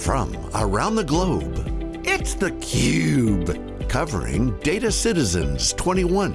from around the globe, it's theCUBE, covering Data Citizens 21.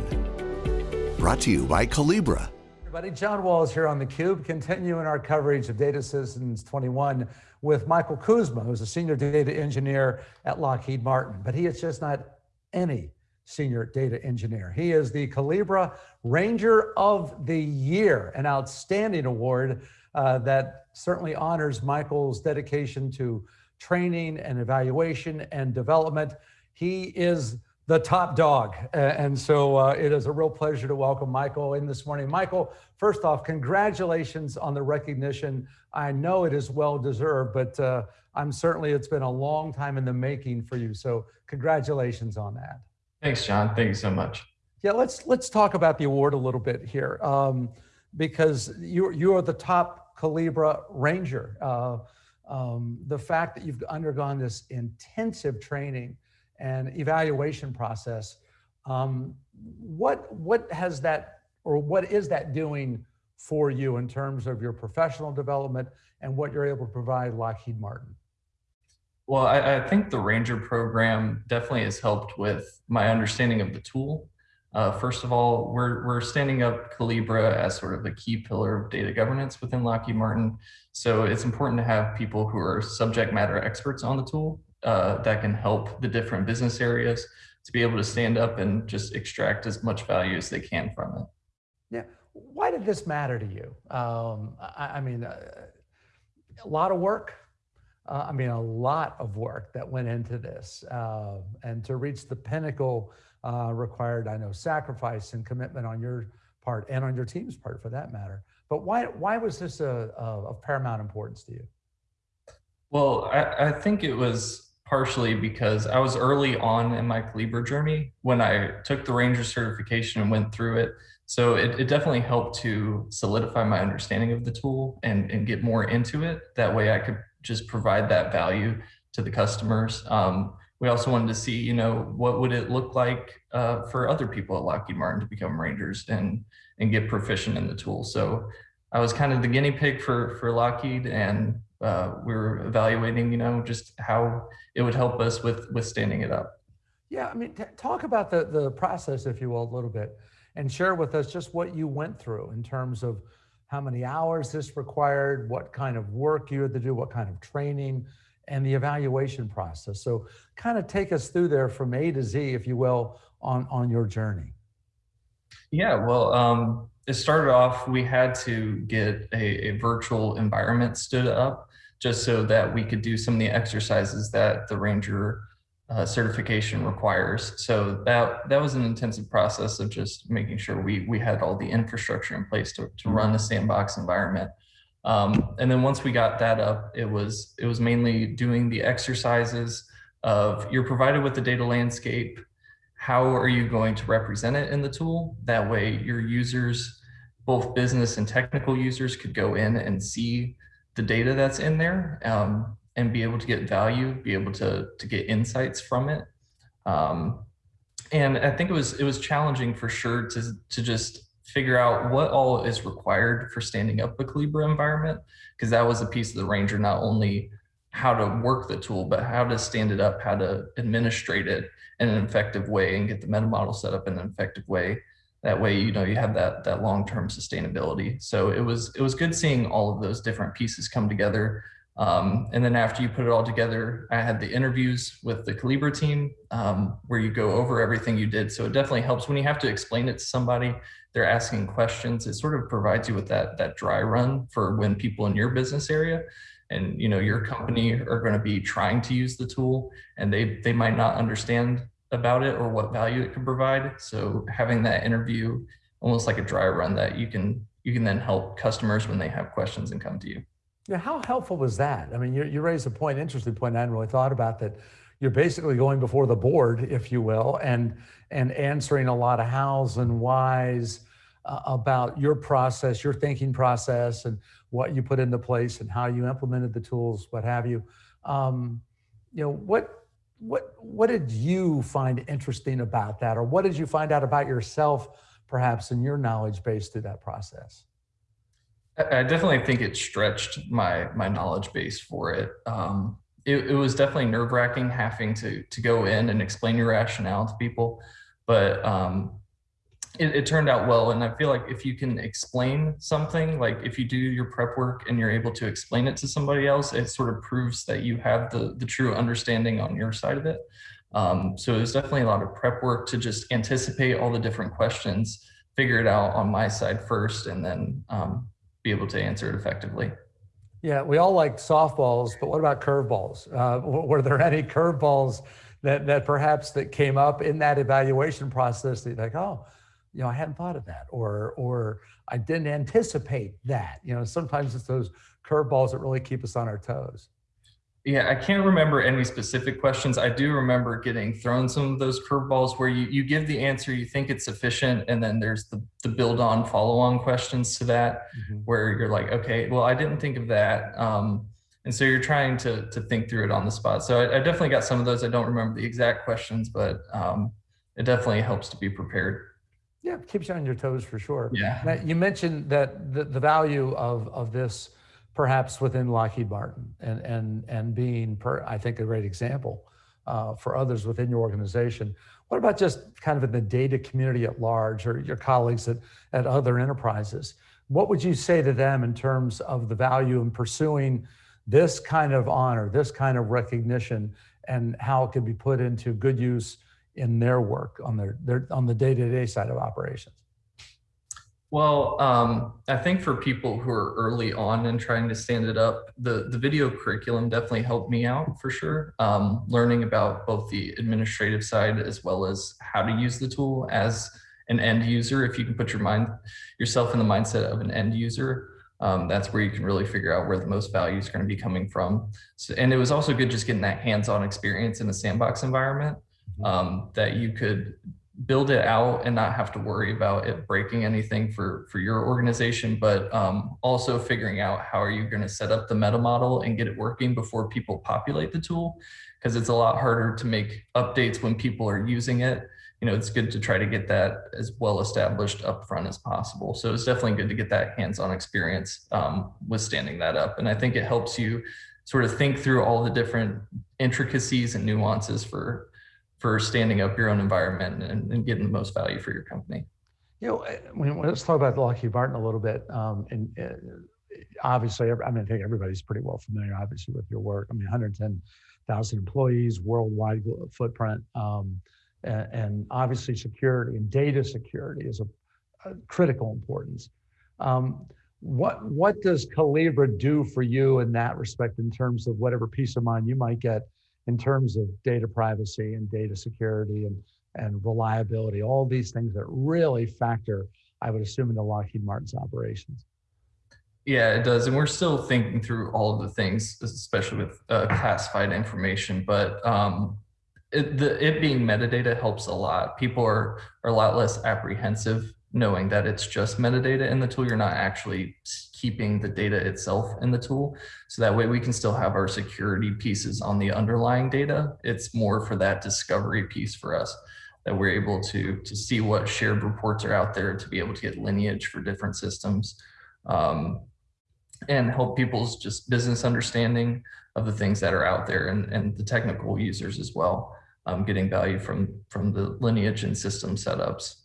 Brought to you by Collibra. Everybody, John Walls here on theCUBE, continuing our coverage of Data Citizens 21 with Michael Kuzma, who's a senior data engineer at Lockheed Martin. But he is just not any senior data engineer. He is the Collibra Ranger of the Year, an outstanding award uh, that certainly honors Michael's dedication to training and evaluation and development. He is the top dog. And so uh, it is a real pleasure to welcome Michael in this morning. Michael, first off, congratulations on the recognition. I know it is well deserved, but uh, I'm certainly, it's been a long time in the making for you. So congratulations on that. Thanks, John. Thank you so much. Yeah, let's let's talk about the award a little bit here, um, because you you are the top Collibra Ranger. Uh, um, the fact that you've undergone this intensive training and evaluation process, um, what what has that or what is that doing for you in terms of your professional development and what you're able to provide Lockheed Martin? Well, I, I, think the Ranger program definitely has helped with my understanding of the tool. Uh, first of all, we're, we're standing up Collibra as sort of a key pillar of data governance within Lockheed Martin. So it's important to have people who are subject matter experts on the tool uh, that can help the different business areas to be able to stand up and just extract as much value as they can from it. Yeah. Why did this matter to you? Um, I, I, mean, uh, a lot of work, uh, I mean, a lot of work that went into this. Uh, and to reach the pinnacle uh, required, I know, sacrifice and commitment on your part and on your team's part for that matter. But why, why was this a, a, of paramount importance to you? Well, I, I think it was partially because I was early on in my Collibra journey when I took the Ranger certification and went through it. So it, it definitely helped to solidify my understanding of the tool and, and get more into it. That way I could just provide that value to the customers. Um, we also wanted to see, you know, what would it look like uh, for other people at Lockheed Martin to become Rangers and and get proficient in the tool. So I was kind of the guinea pig for for Lockheed, and uh, we were evaluating, you know, just how it would help us with with standing it up. Yeah, I mean, talk about the the process, if you will, a little bit, and share with us just what you went through in terms of how many hours this required, what kind of work you had to do, what kind of training, and the evaluation process. So kind of take us through there from A to Z, if you will, on, on your journey. Yeah, well, um, it started off, we had to get a, a virtual environment stood up just so that we could do some of the exercises that the Ranger uh, certification requires. So that that was an intensive process of just making sure we we had all the infrastructure in place to, to run the sandbox environment. Um, and then once we got that up, it was it was mainly doing the exercises of you're provided with the data landscape. How are you going to represent it in the tool? That way your users, both business and technical users could go in and see the data that's in there. Um, and be able to get value, be able to, to get insights from it. Um, and I think it was it was challenging for sure to, to just figure out what all is required for standing up a Collibra environment, because that was a piece of the Ranger, not only how to work the tool, but how to stand it up, how to administrate it in an effective way and get the meta model set up in an effective way. That way, you know, you have that that long-term sustainability. So it was it was good seeing all of those different pieces come together um, and then after you put it all together, I had the interviews with the Collibra team um, where you go over everything you did. So it definitely helps when you have to explain it to somebody, they're asking questions. It sort of provides you with that, that dry run for when people in your business area and you know your company are going to be trying to use the tool and they, they might not understand about it or what value it can provide. So having that interview almost like a dry run that you can you can then help customers when they have questions and come to you. Yeah, how helpful was that? I mean, you, you raised a point, interesting point I hadn't really thought about that you're basically going before the board, if you will, and and answering a lot of hows and whys uh, about your process, your thinking process, and what you put into place and how you implemented the tools, what have you. Um, you know, what what what did you find interesting about that, or what did you find out about yourself, perhaps in your knowledge base through that process? I definitely think it stretched my my knowledge base for it. Um, it, it was definitely nerve wracking having to to go in and explain your rationale to people, but um, it, it, turned out well. And I feel like if you can explain something, like if you do your prep work and you're able to explain it to somebody else, it sort of proves that you have the, the true understanding on your side of it. Um, so it was definitely a lot of prep work to just anticipate all the different questions, figure it out on my side first, and then um, be able to answer it effectively. Yeah, we all like softballs, but what about curveballs? Uh, were there any curveballs that, that perhaps that came up in that evaluation process that like, oh, you know, I hadn't thought of that, or or I didn't anticipate that. You know, sometimes it's those curveballs that really keep us on our toes. Yeah, I can't remember any specific questions. I do remember getting thrown some of those curveballs where you, you give the answer, you think it's sufficient, and then there's the, the build on follow on questions to that mm -hmm. where you're like, okay, well, I didn't think of that. Um, and so you're trying to, to think through it on the spot. So I, I definitely got some of those. I don't remember the exact questions, but um, it definitely helps to be prepared. Yeah, keeps you on your toes for sure. Yeah. Now, you mentioned that the, the value of, of this perhaps within Lockheed Martin and, and, and being, per, I think, a great example uh, for others within your organization. What about just kind of in the data community at large or your colleagues at, at other enterprises? What would you say to them in terms of the value in pursuing this kind of honor, this kind of recognition, and how it can be put into good use in their work on their, their on the day-to-day side of operations? Well, um, I think for people who are early on and trying to stand it up, the, the video curriculum definitely helped me out for sure. Um, learning about both the administrative side as well as how to use the tool as an end user. If you can put your mind yourself in the mindset of an end user, um, that's where you can really figure out where the most value is going to be coming from. So, and it was also good just getting that hands-on experience in a sandbox environment um, that you could build it out and not have to worry about it breaking anything for for your organization but um, also figuring out how are you going to set up the meta model and get it working before people populate the tool. Because it's a lot harder to make updates when people are using it. You know it's good to try to get that as well established up front as possible. So it's definitely good to get that hands-on experience um, with standing that up. And i think it helps you sort of think through all the different intricacies and nuances for for standing up your own environment and, and getting the most value for your company. You know, let's talk about Lockheed Martin a little bit. Um, and uh, obviously, I mean, I think everybody's pretty well familiar, obviously, with your work. I mean, 110,000 employees, worldwide footprint, um, and, and, obviously security and data security is a, a critical importance. Um, what what does Collibra do for you in that respect, in terms of whatever peace of mind you might get in terms of data privacy and data security and, and reliability, all these things that really factor, I would assume, into Lockheed Martin's operations. Yeah, it does. And we're still thinking through all of the things, especially with uh, classified information. But um, it, the, it being metadata helps a lot. People are, are a lot less apprehensive knowing that it's just metadata in the tool. You're not actually keeping the data itself in the tool. So that way we can still have our security pieces on the underlying data. It's more for that discovery piece for us that we're able to, to see what shared reports are out there to be able to get lineage for different systems um, and help people's just business understanding of the things that are out there and, and the technical users as well, um, getting value from, from the lineage and system setups.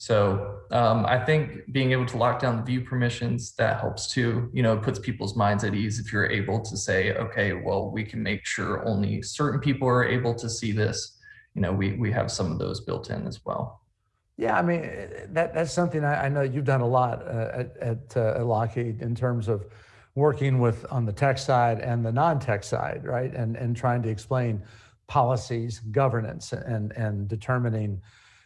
So um, I think being able to lock down the view permissions, that helps too. You know, puts people's minds at ease if you're able to say, okay, well, we can make sure only certain people are able to see this. You know, we, we have some of those built in as well. Yeah, I mean, that, that's something I, I know you've done a lot uh, at, at, uh, at Lockheed in terms of working with on the tech side and the non-tech side, right? And, and trying to explain policies, governance, and, and determining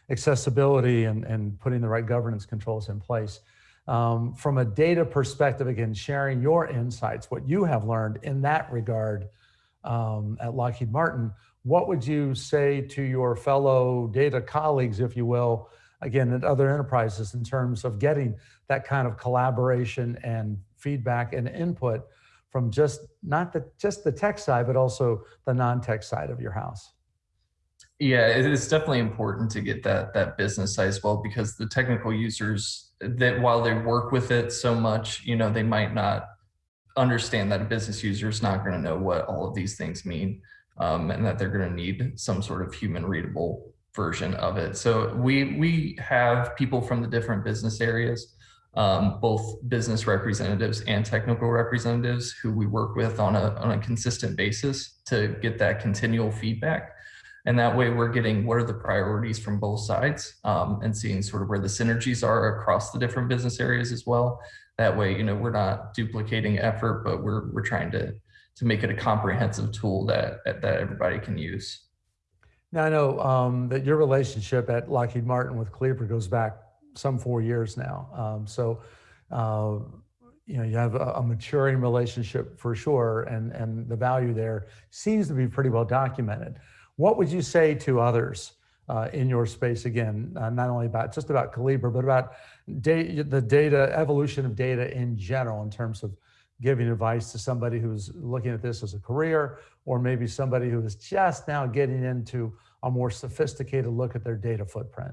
accessibility and, and putting the right governance controls in place. Um, from a data perspective, again, sharing your insights, what you have learned in that regard um, at Lockheed Martin, what would you say to your fellow data colleagues, if you will, again, at other enterprises in terms of getting that kind of collaboration and feedback and input from just not the, just the tech side, but also the non-tech side of your house? Yeah, it's definitely important to get that that business side as well because the technical users that while they work with it so much, you know, they might not understand that a business user is not going to know what all of these things mean um, and that they're going to need some sort of human readable version of it. So we we have people from the different business areas, um, both business representatives and technical representatives who we work with on a, on a consistent basis to get that continual feedback. And that way we're getting what are the priorities from both sides um, and seeing sort of where the synergies are across the different business areas as well. That way, you know, we're not duplicating effort, but we're, we're trying to, to make it a comprehensive tool that, that everybody can use. Now I know um, that your relationship at Lockheed Martin with Collibra goes back some four years now. Um, so, uh, you know, you have a, a, maturing relationship for sure, and, and the value there seems to be pretty well documented. What would you say to others uh, in your space again, uh, not only about just about Collibra, but about the data evolution of data in general in terms of giving advice to somebody who's looking at this as a career, or maybe somebody who is just now getting into a more sophisticated look at their data footprint?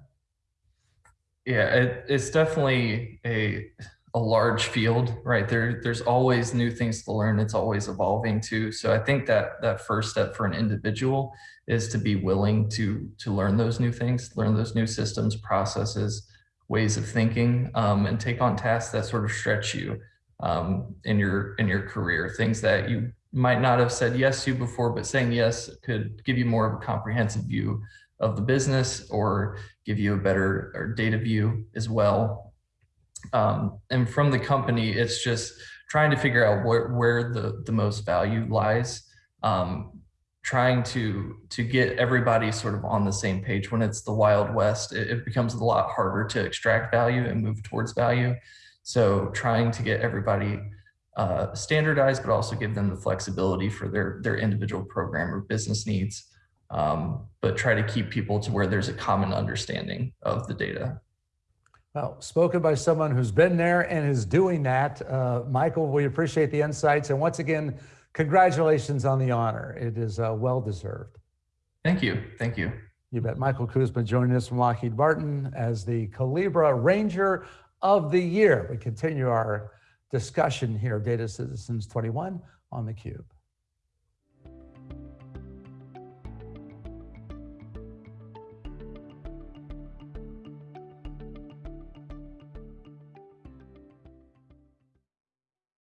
Yeah, it, it's definitely a a large field, right? There, there's always new things to learn. It's always evolving too. So I think that that first step for an individual is to be willing to to learn those new things, learn those new systems, processes, ways of thinking, um, and take on tasks that sort of stretch you um, in your in your career. Things that you might not have said yes to before, but saying yes could give you more of a comprehensive view of the business or give you a better data view as well. Um, and from the company, it's just trying to figure out where, where the, the most value lies. Um, trying to to get everybody sort of on the same page when it's the wild west it, it, becomes a lot harder to extract value and move towards value so trying to get everybody uh, standardized, but also give them the flexibility for their, their individual program or business needs, um, but try to keep people to where there's a common understanding of the data. Well, spoken by someone who's been there and is doing that. Uh, Michael, we appreciate the insights. And once again, congratulations on the honor. It is uh, well-deserved. Thank you. Thank you. You bet. Michael Kuzma joining us from Lockheed Martin as the Collibra Ranger of the Year. We continue our discussion here, Data Citizens 21 on theCUBE.